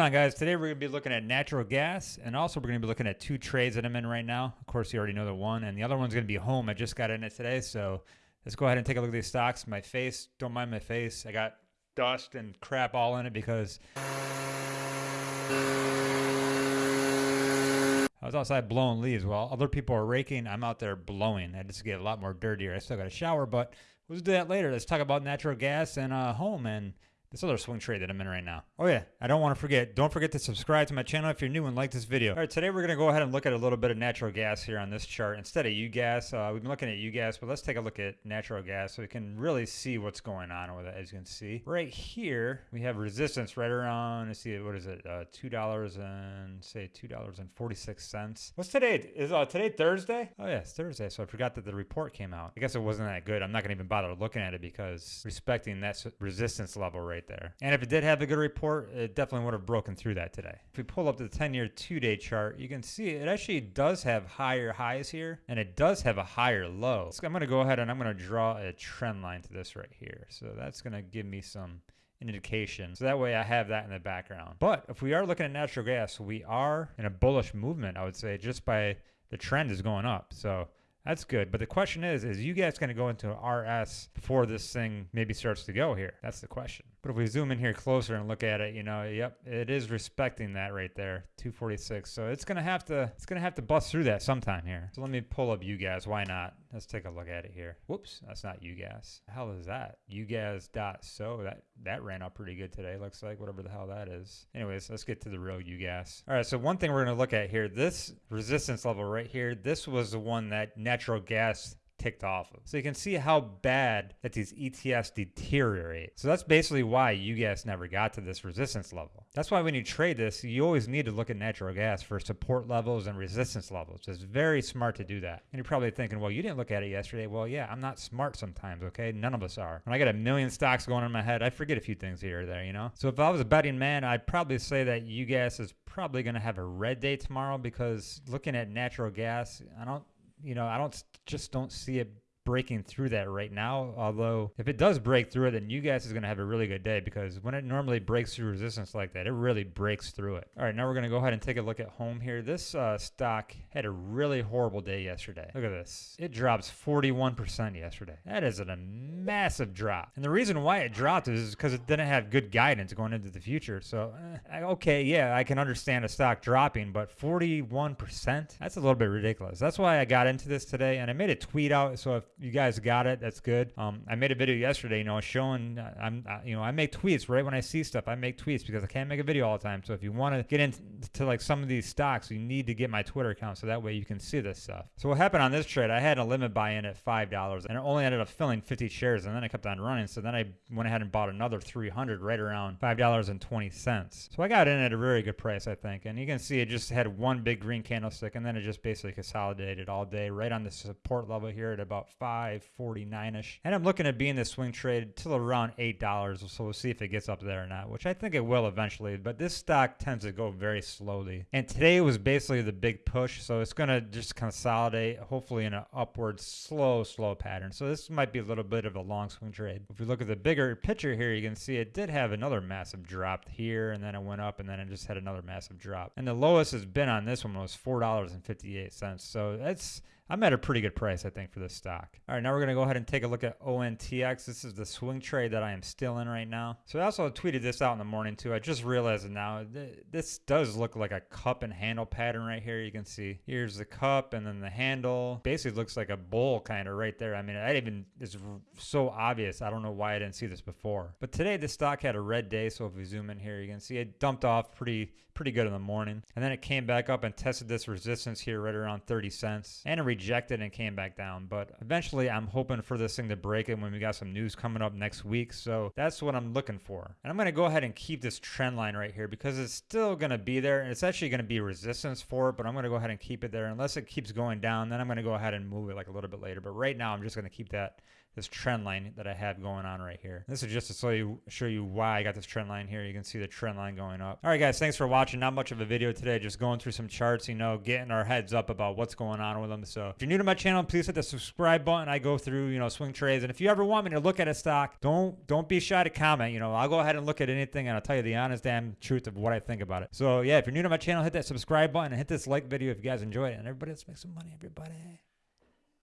on guys today we're going to be looking at natural gas and also we're going to be looking at two trades that i'm in right now of course you already know the one and the other one's to be home i just got in it today so let's go ahead and take a look at these stocks my face don't mind my face i got dust and crap all in it because I was outside blowing leaves while other people are raking. I'm out there blowing. I just get a lot more dirtier. I still got a shower, but we'll do that later. Let's talk about natural gas and uh, home and this other swing trade that I'm in right now. Oh yeah, I don't want to forget. Don't forget to subscribe to my channel if you're new and like this video. All right, today we're gonna go ahead and look at a little bit of natural gas here on this chart instead of UGAS. Uh, we've been looking at UGAS, but let's take a look at natural gas so we can really see what's going on with it. As you can see, right here we have resistance right around. Let's see, what is it? Uh, two dollars and say two dollars and forty six cents. What's today? Is uh, today Thursday? Oh yeah, it's Thursday. So I forgot that the report came out. I guess it wasn't that good. I'm not gonna even bother looking at it because respecting that resistance level right right there. And if it did have a good report, it definitely would have broken through that today. If we pull up the 10-year two-day chart, you can see it actually does have higher highs here, and it does have a higher low. So I'm going to go ahead and I'm going to draw a trend line to this right here. So that's going to give me some indication. So that way I have that in the background. But if we are looking at natural gas, we are in a bullish movement, I would say, just by the trend is going up. So that's good. But the question is, is you guys going to go into an RS before this thing maybe starts to go here? That's the question. But if we zoom in here closer and look at it, you know, yep, it is respecting that right there, 246. So it's gonna have to, it's gonna have to bust through that sometime here. So let me pull up UGAS. Why not? Let's take a look at it here. Whoops, that's not UGAS. The hell is that? UGAS.so. That that ran up pretty good today. Looks like whatever the hell that is. Anyways, let's get to the real UGAS. All right, so one thing we're gonna look at here, this resistance level right here, this was the one that natural gas ticked off of. So you can see how bad that these ETFs deteriorate. So that's basically why UGAS never got to this resistance level. That's why when you trade this, you always need to look at natural gas for support levels and resistance levels. It's very smart to do that. And you're probably thinking, well, you didn't look at it yesterday. Well, yeah, I'm not smart sometimes, okay? None of us are. When I got a million stocks going in my head, I forget a few things here or there, you know? So if I was a betting man, I'd probably say that UGAS is probably going to have a red day tomorrow because looking at natural gas, I don't you know, I don't just don't see it breaking through that right now. Although if it does break through it, then UGAS is going to have a really good day because when it normally breaks through resistance like that, it really breaks through it. All right, now we're going to go ahead and take a look at home here. This uh, stock had a really horrible day yesterday. Look at this. It drops 41% yesterday. That is a massive drop. And the reason why it dropped is because it didn't have good guidance going into the future. So, eh, okay, yeah, I can understand a stock dropping, but 41%? That's a little bit ridiculous. That's why I got into this today and I made a tweet out. So if you guys got it. That's good. Um, I made a video yesterday, you know, showing uh, I'm, uh, you know, I make tweets right when I see stuff. I make tweets because I can't make a video all the time. So if you want to get into like some of these stocks, you need to get my Twitter account so that way you can see this stuff. So what happened on this trade? I had a limit buy-in at five dollars, and it only ended up filling 50 shares, and then I kept on running. So then I went ahead and bought another 300 right around five dollars and 20 cents. So I got in at a very good price, I think. And you can see it just had one big green candlestick, and then it just basically consolidated all day right on the support level here at about five 549-ish. And I'm looking at being this swing trade till around $8. So we'll see if it gets up there or not, which I think it will eventually. But this stock tends to go very slowly. And today was basically the big push. So it's going to just consolidate, hopefully in an upward slow, slow pattern. So this might be a little bit of a long swing trade. If we look at the bigger picture here, you can see it did have another massive drop here and then it went up and then it just had another massive drop. And the lowest has been on this one was $4.58. So that's I'm at a pretty good price, I think, for this stock. All right, now we're going to go ahead and take a look at ONTX. This is the swing trade that I am still in right now. So I also tweeted this out in the morning, too. I just realized now. This does look like a cup and handle pattern right here. You can see here's the cup and then the handle. Basically looks like a bowl kind of right there. I mean, I even, it's so obvious. I don't know why I didn't see this before. But today, the stock had a red day. So if we zoom in here, you can see it dumped off pretty, pretty good in the morning. And then it came back up and tested this resistance here right around 30 cents. And it rejected and came back down. But eventually, I'm hoping for this thing to break it when we got some news coming up next week. So that's what I'm looking for. And I'm going to go ahead and keep this trend line right here because it's still going to be there. And it's actually going to be resistance for it, but I'm going to go ahead and keep it there. Unless it keeps going down, then I'm going to go ahead and move it like a little bit later. But right now, I'm just going to keep that this trend line that I have going on right here. This is just to show you, show you why I got this trend line here. You can see the trend line going up. All right, guys, thanks for watching. Not much of a video today, just going through some charts, you know, getting our heads up about what's going on with them. If you're new to my channel, please hit the subscribe button. I go through, you know, swing trades. And if you ever want me to look at a stock, don't don't be shy to comment. You know, I'll go ahead and look at anything and I'll tell you the honest damn truth of what I think about it. So yeah, if you're new to my channel, hit that subscribe button and hit this like video if you guys enjoyed it. And everybody, let's make some money, everybody.